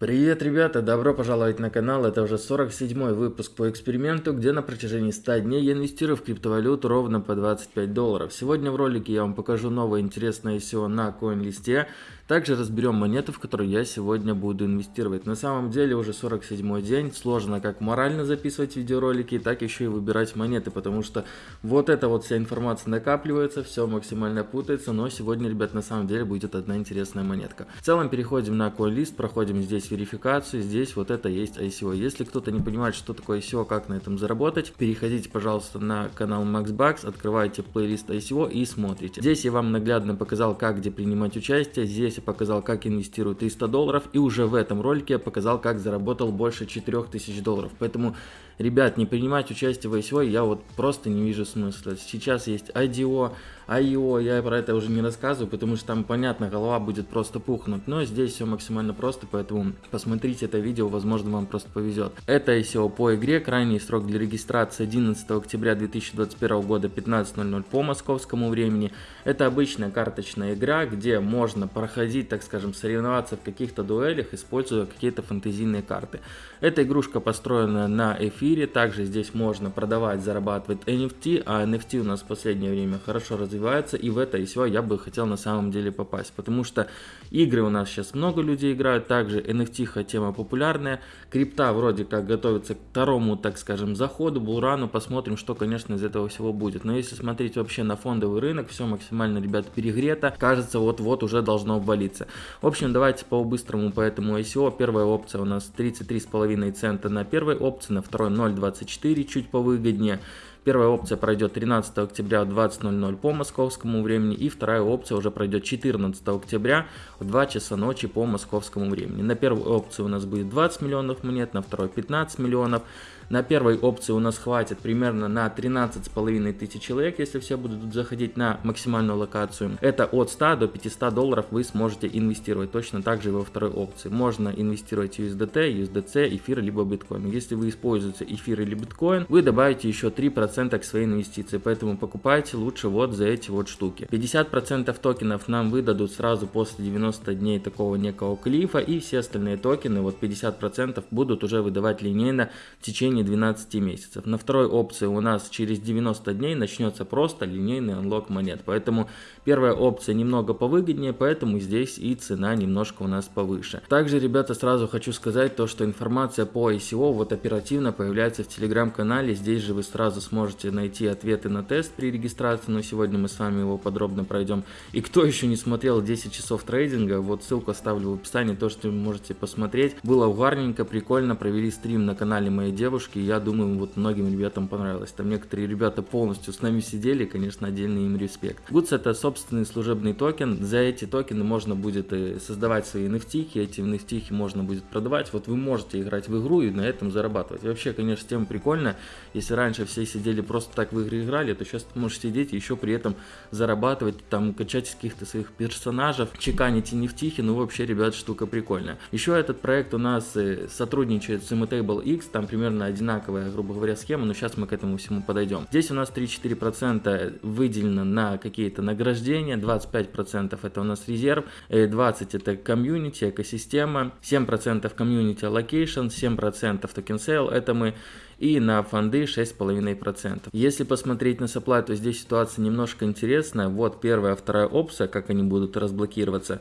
Привет, ребята! Добро пожаловать на канал. Это уже 47 выпуск по эксперименту, где на протяжении 100 дней я инвестирую в криптовалюту ровно по 25 долларов. Сегодня в ролике я вам покажу новое интересное ICO на CoinList. Также разберем монеты, в которые я сегодня буду инвестировать. На самом деле уже 47 день. Сложно как морально записывать видеоролики, так еще и выбирать монеты, потому что вот эта вот вся информация накапливается, все максимально путается. Но сегодня, ребят, на самом деле будет одна интересная монетка. В целом переходим на CoinList, проходим здесь верификацию, здесь вот это есть ICO. Если кто-то не понимает, что такое ICO, как на этом заработать, переходите, пожалуйста, на канал MaxBucks, открывайте плейлист ICO и смотрите. Здесь я вам наглядно показал, как где принимать участие, здесь я показал, как инвестирую 300 долларов, и уже в этом ролике я показал, как заработал больше 4000 долларов. Поэтому, ребят, не принимать участие в ICO я вот просто не вижу смысла. Сейчас есть IDO, IO, я про это уже не рассказываю, потому что там, понятно, голова будет просто пухнуть, но здесь все максимально просто, поэтому посмотрите это видео, возможно, вам просто повезет. Это ICO по игре, крайний срок для регистрации 11 октября 2021 года 15.00 по московскому времени. Это обычная карточная игра, где можно проходить, так скажем, соревноваться в каких-то дуэлях, используя какие-то фантазийные карты. Эта игрушка построена на эфире, также здесь можно продавать, зарабатывать NFT, а NFT у нас в последнее время хорошо развивается и в это ICO я бы хотел на самом деле попасть, потому что игры у нас сейчас много людей играют, также NFT тема популярная, крипта вроде как готовится к второму, так скажем, заходу, булрану, посмотрим, что, конечно, из этого всего будет. Но если смотреть вообще на фондовый рынок, все максимально, ребят, перегрето, кажется, вот-вот уже должно обвалиться. В общем, давайте по-быстрому по этому ICO. Первая опция у нас 33,5 цента на первой опции, на второй 0,24, чуть повыгоднее. Первая опция пройдет 13 октября в 20.00 по московскому времени, и вторая опция уже пройдет 14 октября в 2 часа ночи по московскому времени. На первой опции у нас будет 20 миллионов монет, на второй 15 миллионов. На первой опции у нас хватит примерно на 13,5 тысяч человек, если все будут заходить на максимальную локацию. Это от 100 до 500 долларов вы сможете инвестировать. Точно так же и во второй опции. Можно инвестировать USDT, USDC, эфир, либо биткоин. Если вы используете эфир или биткоин, вы добавите еще 3% к своей инвестиции. Поэтому покупайте лучше вот за эти вот штуки. 50% токенов нам выдадут сразу после 90 дней такого некого клифа. И все остальные токены, вот 50% будут уже выдавать линейно в течение течение 12 месяцев. На второй опции у нас через 90 дней начнется просто линейный анлок монет. Поэтому первая опция немного повыгоднее, поэтому здесь и цена немножко у нас повыше. Также, ребята, сразу хочу сказать то, что информация по ICO вот оперативно появляется в телеграм-канале. Здесь же вы сразу сможете найти ответы на тест при регистрации, но сегодня мы с вами его подробно пройдем. И кто еще не смотрел 10 часов трейдинга, вот ссылку оставлю в описании, то, что вы можете посмотреть. Было угарненько, прикольно, провели стрим на канале моей девушки девушки, я думаю, вот многим ребятам понравилось. Там некоторые ребята полностью с нами сидели, конечно, отдельный им респект. Goods это собственный служебный токен, за эти токены можно будет э, создавать свои NFT, эти NFT можно будет продавать, вот вы можете играть в игру и на этом зарабатывать. Вообще, конечно, тема прикольно, если раньше все сидели просто так в игры играли, то сейчас ты можешь сидеть и еще при этом зарабатывать, там, качать каких-то своих персонажей, чеканить NFT, ну вообще, ребят, штука прикольная. Еще этот проект у нас э, сотрудничает с Immutable X, там примерно одинаковая, грубо говоря, схема, но сейчас мы к этому всему подойдем. Здесь у нас 3-4% выделено на какие-то награждения, 25% это у нас резерв, 20% э, это комьюнити, экосистема, 7% community allocation, 7% token sale, это мы и на фонды 6,5%. Если посмотреть на supply, то здесь ситуация немножко интересная. Вот первая, вторая опция, как они будут разблокироваться.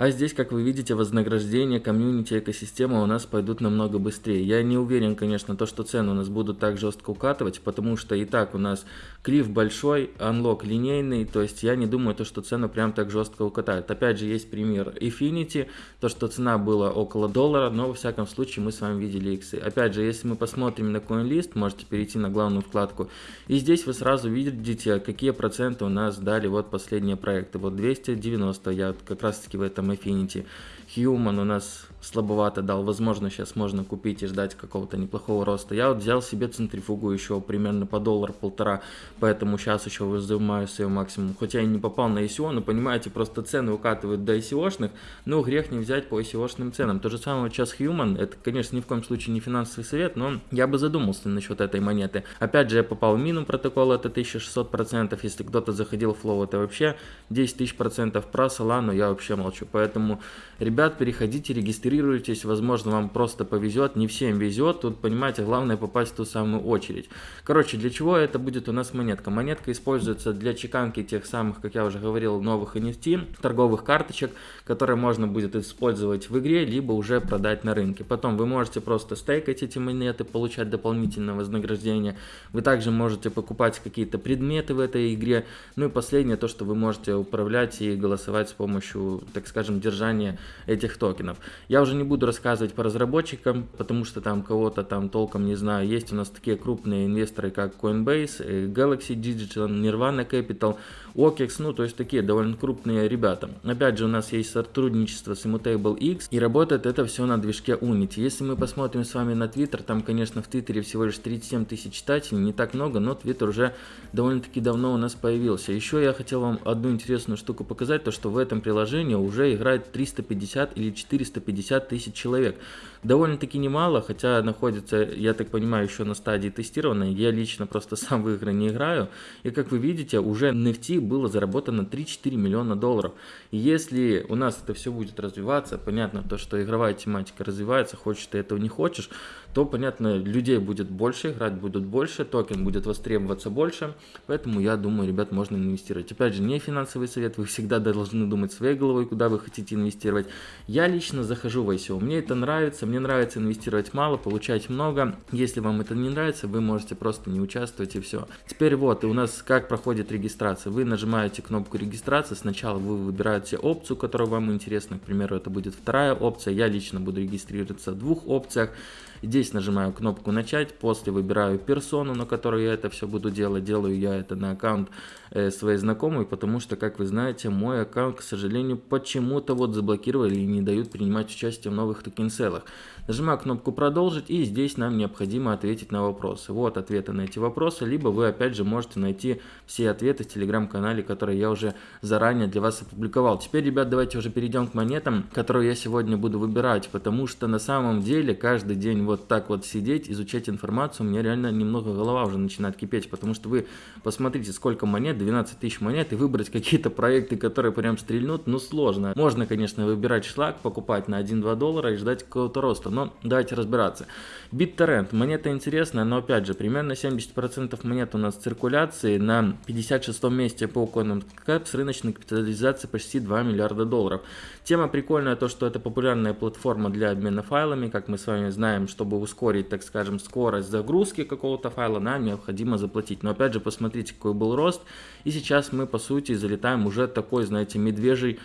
А здесь, как вы видите, вознаграждение, комьюнити, экосистема у нас пойдут намного быстрее. Я не уверен, конечно, то, что цены у нас будут так жестко укатывать, потому что и так у нас клифф большой, анлок линейный, то есть я не думаю, то, что цену прям так жестко укатают. Опять же, есть пример Infinity, то, что цена была около доллара, но во всяком случае мы с вами видели иксы. Опять же, если мы посмотрим на CoinList, можете перейти на главную вкладку, и здесь вы сразу видите, какие проценты у нас дали вот последние проекты. Вот 290, я как раз таки в этом Affinity. Human у нас слабовато дал. Возможно, сейчас можно купить и ждать какого-то неплохого роста. Я вот взял себе центрифугу еще примерно по доллар-полтора, поэтому сейчас еще выжимаю свой максимум. Хотя я не попал на ICO, но понимаете, просто цены укатывают до ICO-шных, но грех не взять по ICO-шным ценам. То же самое сейчас Human, это, конечно, ни в коем случае не финансовый совет, но я бы задумался насчет этой монеты. Опять же, я попал в мину протокол, это 1600%, если кто-то заходил в флоу, это вообще 10 тысяч процентов про Solana, я вообще молчу. поэтому, ребят, переходите, регистрируйтесь, возможно, вам просто повезет, не всем везет, тут, понимаете, главное попасть в ту самую очередь. Короче, для чего это будет у нас монетка? Монетка используется для чеканки тех самых, как я уже говорил, новых NFT, торговых карточек, которые можно будет использовать в игре, либо уже продать на рынке. Потом вы можете просто стейкать эти монеты, получать дополнительное вознаграждение. Вы также можете покупать какие-то предметы в этой игре. Ну и последнее, то, что вы можете управлять и голосовать с помощью, так скажем, держания этих токенов. Я уже не буду рассказывать по разработчикам, потому что там кого-то там толком не знаю. Есть у нас такие крупные инвесторы, как Coinbase, э, Galaxy Digital, Nirvana Capital, OKEX, ну то есть такие довольно крупные ребята. Опять же у нас есть сотрудничество с Immutable X и работает это все на движке Unity. Если мы посмотрим с вами на Twitter, там конечно в Твиттере всего лишь 37 тысяч читателей, не так много, но Twitter уже довольно-таки давно у нас появился. Еще я хотел вам одну интересную штуку показать, то что в этом приложении уже играет 350 или 450 тысяч человек. Довольно-таки немало, хотя находится, я так понимаю, еще на стадии тестирования. Я лично просто сам в игры не играю. И как вы видите, уже NFT было заработано 3-4 миллиона долларов. И если у нас это все будет развиваться, понятно, то, что игровая тематика развивается, хочешь ты этого не хочешь, то, понятно, людей будет больше, играть будут больше, токен будет востребоваться больше, поэтому я думаю, ребят, можно инвестировать. Опять же, не финансовый совет, вы всегда должны думать своей головой, куда вы хотите инвестировать. Я лично захожу в ICO, мне это нравится, мне нравится инвестировать мало, получать много. Если вам это не нравится, вы можете просто не участвовать и все. Теперь вот, и у нас как проходит регистрация. Вы нажимаете кнопку регистрации, сначала вы выбираете опцию, которая вам интересна, к примеру, это будет вторая опция. Я лично буду регистрироваться в двух опциях. Здесь нажимаю кнопку начать, после выбираю персону, на которой я это все буду делать. Делаю я это на аккаунт э, своей знакомой, потому что, как вы знаете, мой аккаунт, к сожалению, почему-то вот заблокировали и не дают принимать участие в новых токен-селах. Нажимаю кнопку продолжить и здесь нам необходимо ответить на вопросы. Вот ответы на эти вопросы, либо вы опять же можете найти все ответы в телеграм-канале, которые я уже заранее для вас опубликовал. Теперь, ребят, давайте уже перейдем к монетам, которые я сегодня буду выбирать, потому что на самом деле каждый день вот так вот сидеть, изучать информацию, у меня реально немного голова уже начинает кипеть, потому что вы посмотрите, сколько монет, 12 тысяч монет, и выбрать какие-то проекты, которые прям стрельнут, ну сложно. Можно, конечно, выбирать шлак, покупать на 1-2 доллара и ждать какого-то роста, но давайте разбираться. BitTorrent, монета интересная, но опять же, примерно 70% монет у нас в циркуляции, на 56 месте по CoinMarketCap с рыночной капитализацией почти 2 миллиарда долларов. Тема прикольная, то что это популярная платформа для обмена файлами, как мы с вами знаем, что чтобы ускорить, так скажем, скорость загрузки какого-то файла, нам необходимо заплатить. Но опять же, посмотрите, какой был рост. И сейчас мы, по сути, залетаем уже такой, знаете, медвежий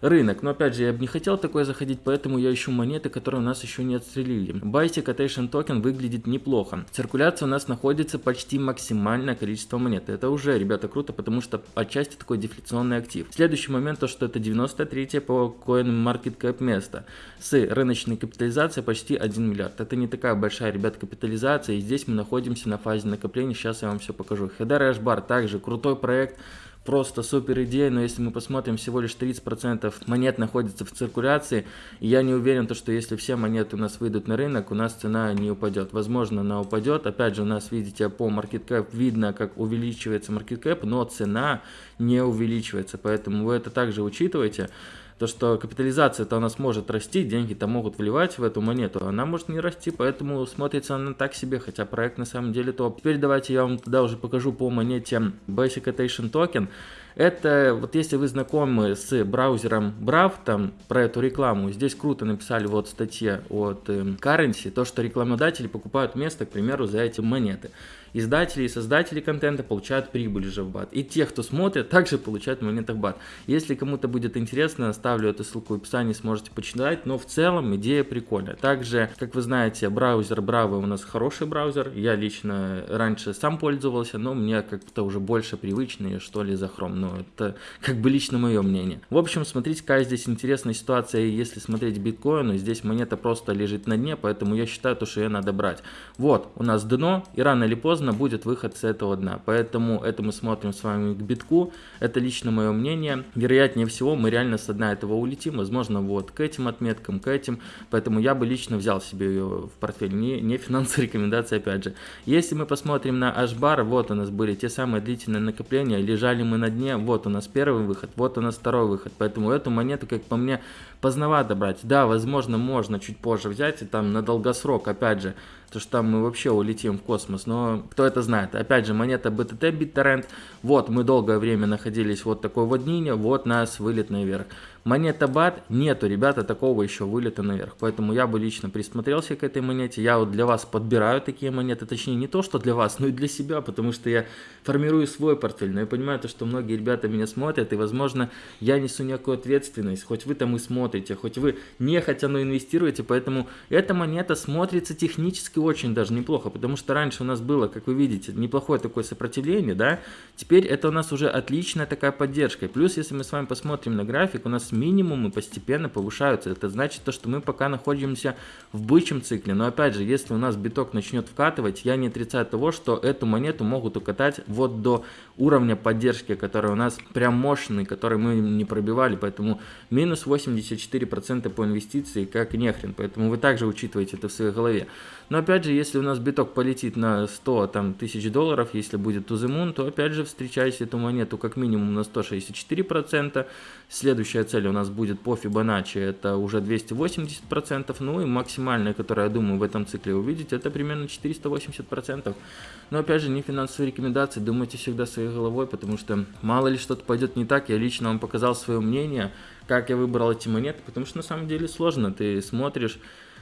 рынок. Но опять же, я бы не хотел такое заходить, поэтому я ищу монеты, которые у нас еще не отстрелили. Byte Quotation токен выглядит неплохо. Циркуляция у нас находится почти максимальное количество монет. Это уже, ребята, круто, потому что отчасти такой дефляционный актив. Следующий момент, то что это 93 по CoinMarketCap место с рыночной капитализацией почти 1 миллиард. Это не такая большая, ребят, капитализация, и здесь мы находимся на фазе накопления. Сейчас я вам все покажу. Header Ashbar также крутой проект просто супер идея, но если мы посмотрим, всего лишь 30% монет находится в циркуляции, и я не уверен, то, что если все монеты у нас выйдут на рынок, у нас цена не упадет. Возможно, она упадет. Опять же, у нас, видите, по market cap видно, как увеличивается market cap, но цена не увеличивается, поэтому вы это также учитывайте то, что капитализация-то у нас может расти, деньги-то могут вливать в эту монету, она может не расти, поэтому смотрится она так себе, хотя проект на самом деле топ. Теперь давайте я вам тогда уже покажу по монете Basic Attention Token. Это вот если вы знакомы с браузером Brave, там про эту рекламу, здесь круто написали вот в статье от э, Currency, то, что рекламодатели покупают место, к примеру, за эти монеты. Издатели и создатели контента получают прибыль же в бат. И те, кто смотрит, также получают в монетах бат. Если кому-то будет интересно, оставлю эту ссылку в описании, сможете почитать. Но в целом идея прикольная. Также, как вы знаете, браузер Bravo у нас хороший браузер. Я лично раньше сам пользовался, но мне как-то уже больше привычный, что ли, за Chrome. Но это как бы лично мое мнение. В общем, смотрите, какая здесь интересная ситуация, если смотреть биткоину. Здесь монета просто лежит на дне, поэтому я считаю, то, что ее надо брать. Вот, у нас дно, и рано или поздно поздно будет выход с этого дна. Поэтому это мы смотрим с вами к битку. Это лично мое мнение. Вероятнее всего мы реально с дна этого улетим. Возможно вот к этим отметкам, к этим. Поэтому я бы лично взял себе ее в портфель. Не, не финансовые рекомендации опять же. Если мы посмотрим на H-бар, вот у нас были те самые длительные накопления. Лежали мы на дне вот у нас первый выход, вот у нас второй выход, поэтому эту монету, как по мне, поздновато брать. Да, возможно, можно чуть позже взять и там на долгосрок, опять же, то что там мы вообще улетим в космос, но кто это знает. Опять же, монета BTT BitTorrent, вот мы долгое время находились вот такой вот днине, вот нас вылет наверх. Монета BAT нету, ребята, такого еще вылета наверх, поэтому я бы лично присмотрелся к этой монете, я вот для вас подбираю такие монеты, точнее не то, что для вас, но и для себя, потому что я формирую свой портфель, но я понимаю то, что многие ребята меня смотрят, и возможно я несу некую ответственность, хоть вы там и смотрите, хоть вы не хотя, но инвестируете, поэтому эта монета смотрится технически очень даже неплохо, потому что раньше у нас было, как вы видите, неплохое такое сопротивление, да, теперь это у нас уже отличная такая поддержка. Плюс, если мы с вами посмотрим на график, у нас минимумы постепенно повышаются. Это значит то, что мы пока находимся в бычьем цикле. Но опять же, если у нас биток начнет вкатывать, я не отрицаю того, что эту монету могут укатать вот до уровня поддержки, который у нас прям мощный, который мы не пробивали, поэтому минус 84% по инвестиции, как нехрен, поэтому вы также учитываете это в своей голове. Но опять же, если у нас биток полетит на 100 там, тысяч долларов, если будет moon, то опять же встречайте эту монету как минимум на 164%. Следующая цель у нас будет по Fibonacci, это уже 280%. Ну и максимальная, которую, я думаю, в этом цикле увидеть, это примерно 480%. Но опять же, не финансовые рекомендации, думайте всегда своей головой, потому что мало ли что-то пойдет не так. Я лично вам показал свое мнение, как я выбрал эти монеты, потому что на самом деле сложно. Ты смотришь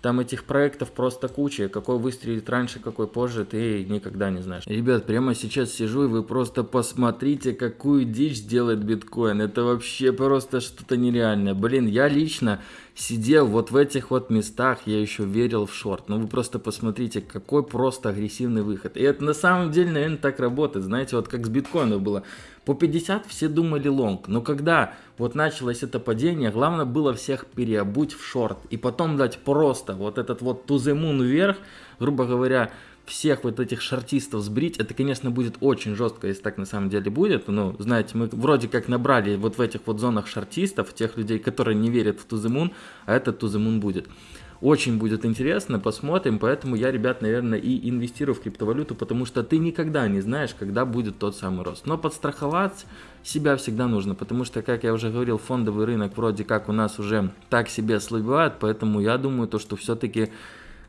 там этих проектов просто куча, какой выстрелит раньше, какой позже, ты никогда не знаешь. Ребят, прямо сейчас сижу, и вы просто посмотрите, какую дичь делает биткоин. Это вообще просто что-то нереальное. Блин, я лично сидел вот в этих вот местах, я еще верил в шорт. Ну вы просто посмотрите, какой просто агрессивный выход. И это на самом деле, наверное, так работает. Знаете, вот как с биткоином было. По 50 все думали лонг, но когда вот началось это падение, главное было всех переобуть в шорт и потом дать просто вот этот вот moon вверх, грубо говоря, всех вот этих шортистов сбрить, это, конечно, будет очень жестко, если так на самом деле будет. Ну, знаете, мы вроде как набрали вот в этих вот зонах шортистов, тех людей, которые не верят в moon, а этот moon будет. Очень будет интересно, посмотрим, поэтому я, ребят, наверное, и инвестирую в криптовалюту, потому что ты никогда не знаешь, когда будет тот самый рост. Но подстраховать себя всегда нужно, потому что, как я уже говорил, фондовый рынок вроде как у нас уже так себе ослабевает, поэтому я думаю, то, что все-таки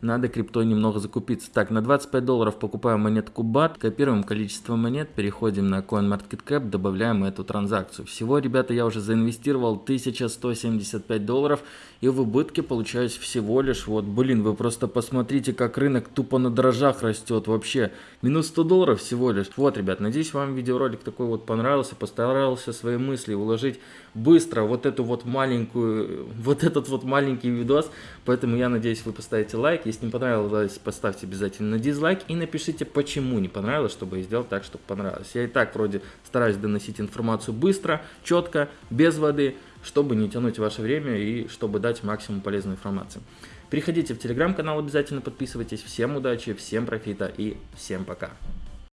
надо криптой немного закупиться. Так, на 25 долларов покупаем монетку BAT, копируем количество монет, переходим на CoinMarketCap, добавляем эту транзакцию. Всего, ребята, я уже заинвестировал 1175 долларов и в убытке получаюсь всего лишь, вот, блин, вы просто посмотрите, как рынок тупо на дрожжах растет вообще. Минус 100 долларов всего лишь. Вот, ребят, надеюсь, вам видеоролик такой вот понравился, постарался свои мысли уложить быстро вот эту вот маленькую, вот этот вот маленький видос, поэтому я надеюсь, вы поставите лайк, если не понравилось, поставьте обязательно дизлайк и напишите, почему не понравилось, чтобы я сделал так, чтобы понравилось. Я и так вроде стараюсь доносить информацию быстро, четко, без воды, чтобы не тянуть ваше время и чтобы дать максимум полезной информации. Переходите в телеграм-канал, обязательно подписывайтесь. Всем удачи, всем профита и всем пока.